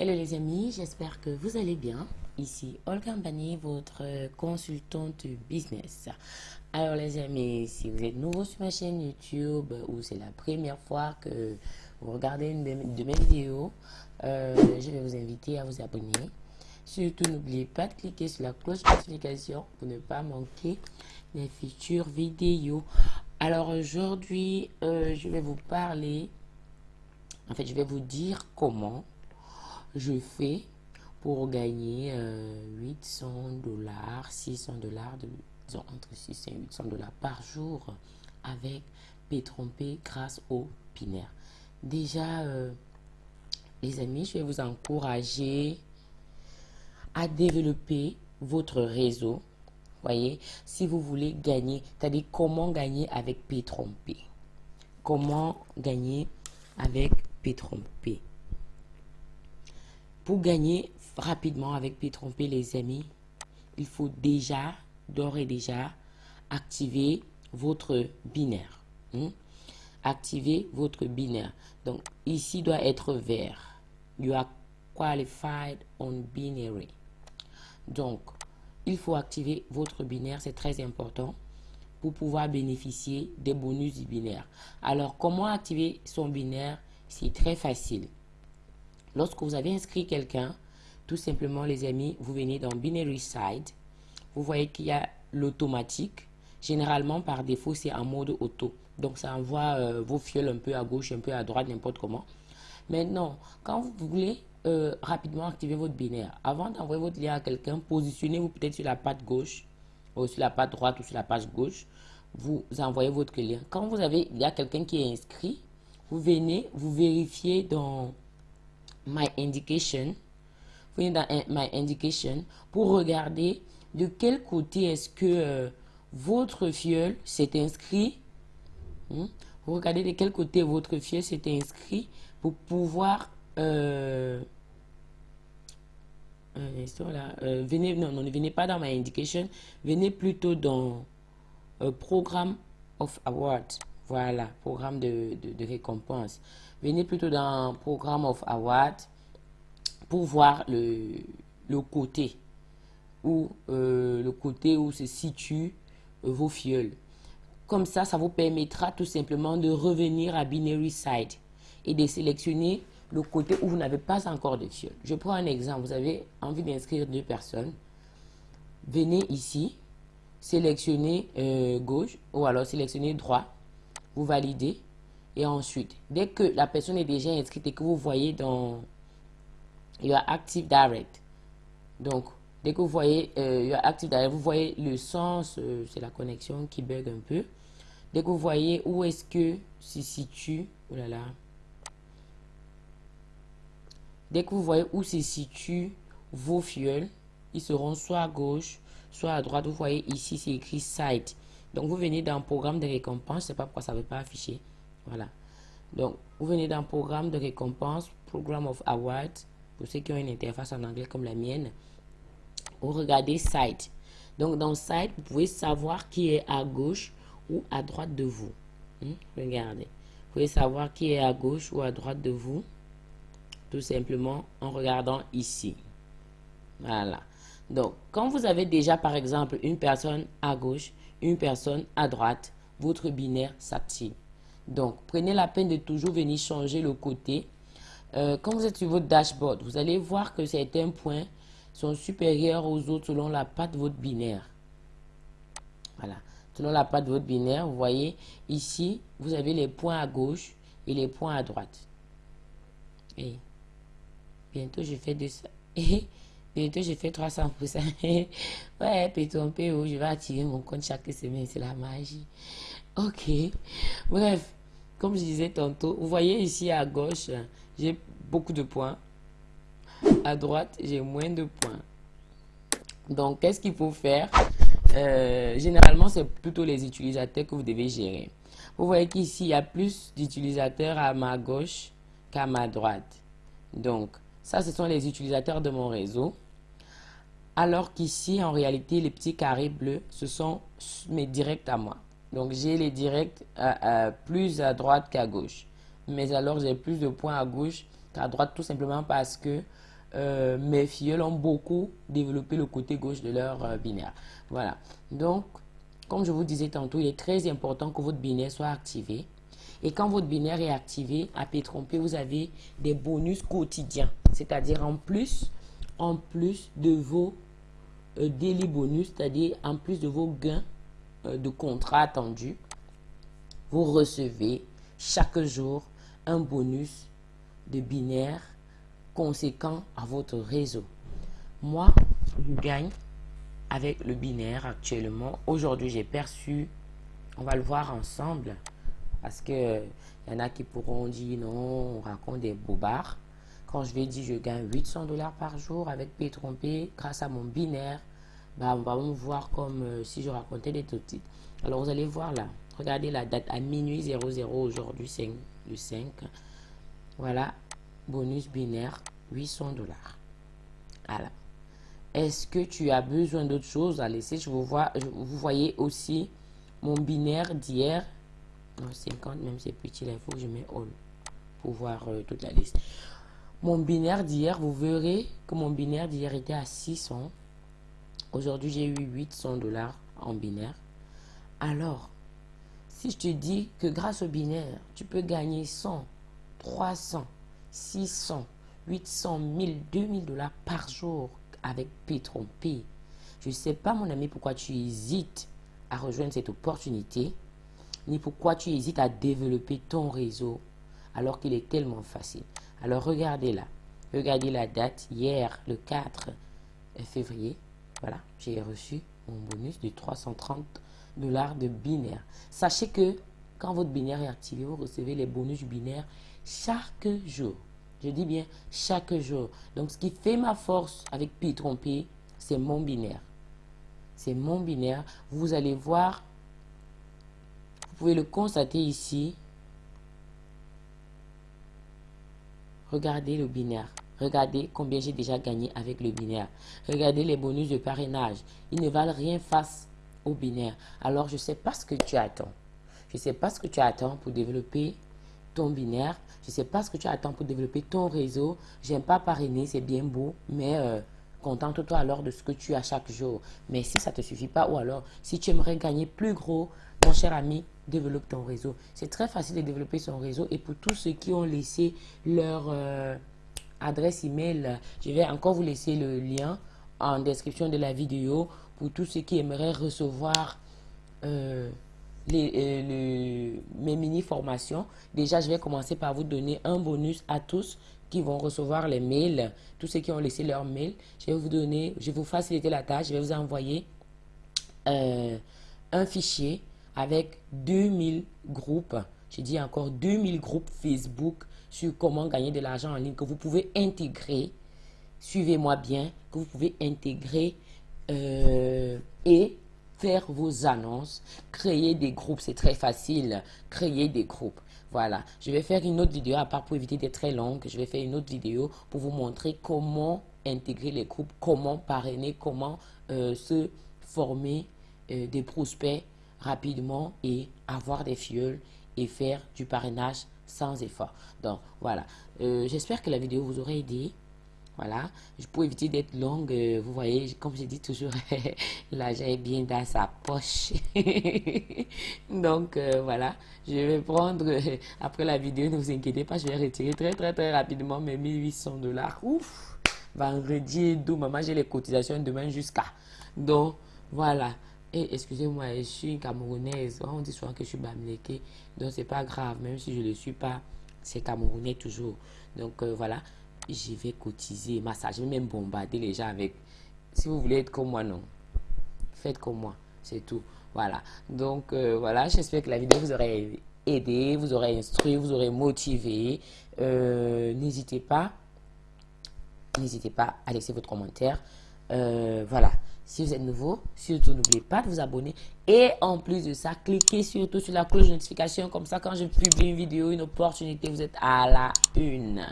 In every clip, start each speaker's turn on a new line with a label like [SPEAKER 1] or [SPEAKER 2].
[SPEAKER 1] Hello les amis, j'espère que vous allez bien. Ici Olga Mbani, votre consultante business. Alors les amis, si vous êtes nouveau sur ma chaîne YouTube ou c'est la première fois que vous regardez une de mes vidéos, euh, je vais vous inviter à vous abonner. Surtout, n'oubliez pas de cliquer sur la cloche de notification pour ne pas manquer les futures vidéos. Alors aujourd'hui, euh, je vais vous parler, en fait, je vais vous dire comment je fais pour gagner 800 euh, dollars, 600 dollars, disons entre 600 et 800 dollars par jour avec P-Trompé grâce au binaire. Déjà, euh, les amis, je vais vous encourager à développer votre réseau. Voyez, si vous voulez gagner, c'est-à-dire comment gagner avec P-Trompé. Comment gagner avec P-Trompé. Pour gagner rapidement avec P-Trompé, les amis, il faut déjà, d'ores et déjà, activer votre binaire. Hmm? Activer votre binaire. Donc, ici doit être vert. You are qualified on binary. Donc, il faut activer votre binaire, c'est très important pour pouvoir bénéficier des bonus du binaire. Alors, comment activer son binaire? C'est très facile. Lorsque vous avez inscrit quelqu'un, tout simplement les amis, vous venez dans Binary Side. Vous voyez qu'il y a l'automatique. Généralement, par défaut, c'est en mode auto. Donc, ça envoie euh, vos fioles un peu à gauche, un peu à droite, n'importe comment. Maintenant, quand vous voulez euh, rapidement activer votre binaire, avant d'envoyer votre lien à quelqu'un, positionnez-vous peut-être sur la patte gauche, ou sur la patte droite ou sur la page gauche. Vous envoyez votre lien. Quand vous avez, il y a quelqu'un qui est inscrit, vous venez, vous vérifiez dans My Indication. Vous venez dans My Indication pour regarder de quel côté est-ce que euh, votre fiole s'est inscrit. Hmm? Vous regardez de quel côté votre fiole s'est inscrit pour pouvoir... Euh, euh, venez, non, non, ne venez pas dans My Indication. Venez plutôt dans Programme of Awards. Voilà, programme de, récompense. Venez plutôt dans Programme of Award pour voir le, le côté où euh, le côté où se situent euh, vos fioles. Comme ça, ça vous permettra tout simplement de revenir à Binary Side et de sélectionner le côté où vous n'avez pas encore de fioles. Je prends un exemple. Vous avez envie d'inscrire deux personnes. Venez ici, sélectionnez euh, gauche ou alors sélectionnez droit vous validez. Et ensuite, dès que la personne est déjà inscrite et que vous voyez dans Your Active Direct, donc dès que vous voyez euh, Your Active Direct, vous voyez le sens, euh, c'est la connexion qui bug un peu. Dès que vous voyez où est-ce que se situe, oh là là, dès que vous voyez où se situent vos fioles, ils seront soit à gauche, soit à droite. Vous voyez ici, c'est écrit Site. Donc, vous venez dans programme de récompense. Je ne sais pas pourquoi ça ne veut pas afficher. Voilà. Donc, vous venez dans programme de récompense, Program of Awards, pour ceux qui ont une interface en anglais comme la mienne. Vous regardez Site. Donc, dans Site, vous pouvez savoir qui est à gauche ou à droite de vous. Hmm? Regardez. Vous pouvez savoir qui est à gauche ou à droite de vous. Tout simplement en regardant ici. Voilà. Donc, quand vous avez déjà, par exemple, une personne à gauche, une personne à droite, votre binaire s'active. Donc, prenez la peine de toujours venir changer le côté. Euh, quand vous êtes sur votre dashboard, vous allez voir que certains points sont supérieurs aux autres selon la patte de votre binaire. Voilà. Selon la patte de votre binaire, vous voyez, ici, vous avez les points à gauche et les points à droite. Et bientôt, je fais de ça. Bientôt, j'ai fait 300%. ouais, péton PO, je vais attirer mon compte chaque semaine. C'est la magie. Ok. Bref, comme je disais tantôt, vous voyez ici à gauche, j'ai beaucoup de points. À droite, j'ai moins de points. Donc, qu'est-ce qu'il faut faire? Euh, Généralement, c'est plutôt les utilisateurs que vous devez gérer. Vous voyez qu'ici, il y a plus d'utilisateurs à ma gauche qu'à ma droite. Donc, ça, ce sont les utilisateurs de mon réseau. Alors qu'ici, en réalité, les petits carrés bleus, ce sont mes directs à moi. Donc, j'ai les directs plus à droite qu'à gauche. Mais alors, j'ai plus de points à gauche à droite tout simplement parce que euh, mes filles ont beaucoup développé le côté gauche de leur euh, binaire. Voilà. Donc, comme je vous disais tantôt, il est très important que votre binaire soit activé. Et quand votre binaire est activé, à P trompé, vous avez des bonus quotidiens. C'est-à-dire en plus de vos euh, daily bonus, c'est-à-dire en plus de vos gains de contrat attendus, vous recevez chaque jour un bonus de binaire conséquent à votre réseau. Moi, je gagne avec le binaire actuellement. Aujourd'hui, j'ai perçu, on va le voir ensemble, parce que il y en a qui pourront dire non, on raconte des bobards. Quand je vais dire je gagne 800 dollars par jour avec P grâce à mon binaire, bah, on va me voir comme euh, si je racontais des tout. Alors vous allez voir là, regardez la date à minuit 00 aujourd'hui, c'est le 5. Voilà, bonus binaire 800 dollars. Alors, est-ce que tu as besoin d'autre chose? À laisser je vous, vois, vous voyez aussi mon binaire d'hier. 50, même c'est petit, il faut que je mette all pour voir euh, toute la liste. Mon binaire d'hier, vous verrez que mon binaire d'hier était à 600. Aujourd'hui, j'ai eu 800 dollars en binaire. Alors, si je te dis que grâce au binaire, tu peux gagner 100, 300, 600, 800, 1000, 2000 dollars par jour avec P P. Je ne sais pas, mon ami, pourquoi tu hésites à rejoindre cette opportunité, ni pourquoi tu hésites à développer ton réseau alors qu'il est tellement facile. Alors, regardez là. Regardez la date. Hier, le 4 février, voilà, j'ai reçu mon bonus de 330 dollars de binaire. Sachez que quand votre binaire est activé, vous recevez les bonus binaires chaque jour. Je dis bien chaque jour. Donc, ce qui fait ma force avec pi trompé, c'est mon binaire. C'est mon binaire. Vous allez voir, vous pouvez le constater ici. Regardez le binaire. Regardez combien j'ai déjà gagné avec le binaire. Regardez les bonus de parrainage. Ils ne valent rien face au binaire. Alors, je ne sais pas ce que tu attends. Je ne sais pas ce que tu attends pour développer ton binaire. Je ne sais pas ce que tu attends pour développer ton réseau. J'aime pas parrainer, c'est bien beau, mais euh, contente-toi alors de ce que tu as chaque jour. Mais si ça ne te suffit pas, ou alors si tu aimerais gagner plus gros, mon cher ami, développe ton réseau. C'est très facile de développer son réseau. Et pour tous ceux qui ont laissé leur euh, adresse email, je vais encore vous laisser le lien en description de la vidéo pour tous ceux qui aimeraient recevoir euh, les, euh, mes mini-formations. Déjà, je vais commencer par vous donner un bonus à tous qui vont recevoir les mails, tous ceux qui ont laissé leur mail. Je vais vous donner, je vais vous faciliter la tâche, je vais vous envoyer euh, un fichier avec 2000 groupes. Je dis encore 2000 groupes Facebook sur comment gagner de l'argent en ligne que vous pouvez intégrer. Suivez-moi bien, que vous pouvez intégrer euh, et faire vos annonces, créer des groupes, c'est très facile, créer des groupes. Voilà, je vais faire une autre vidéo, à part pour éviter d'être très longue, je vais faire une autre vidéo pour vous montrer comment intégrer les groupes, comment parrainer, comment euh, se former euh, des prospects rapidement et avoir des fioles et faire du parrainage sans effort. Donc voilà, euh, j'espère que la vidéo vous aura aidé. Voilà, pour éviter d'être longue, euh, vous voyez, comme je dis toujours, l'argent est bien dans sa poche. Donc euh, voilà, je vais prendre, après la vidéo, ne vous inquiétez pas, je vais retirer très très très rapidement mes 1800 dollars. Ouf, vendredi d'où, maman, j'ai les cotisations demain jusqu'à. Donc voilà. Et excusez-moi, je suis une Camerounaise. On dit souvent que je suis bamileke. Donc c'est pas grave, même si je ne le suis pas, c'est Camerounais toujours. Donc voilà je vais cotiser, massage, je vais même bombarder les gens avec. Si vous voulez être comme moi, non. Faites comme moi, c'est tout. Voilà. Donc, euh, voilà, j'espère que la vidéo vous aurait aidé, vous aurait instruit, vous aurait motivé. Euh, n'hésitez pas, n'hésitez pas à laisser votre commentaire. Euh, voilà. Si vous êtes nouveau, surtout n'oubliez pas de vous abonner. Et en plus de ça, cliquez surtout sur la cloche de notification. Comme ça, quand je publie une vidéo, une opportunité, vous êtes à la une.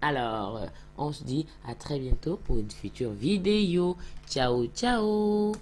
[SPEAKER 1] Alors, on se dit à très bientôt pour une future vidéo. Ciao, ciao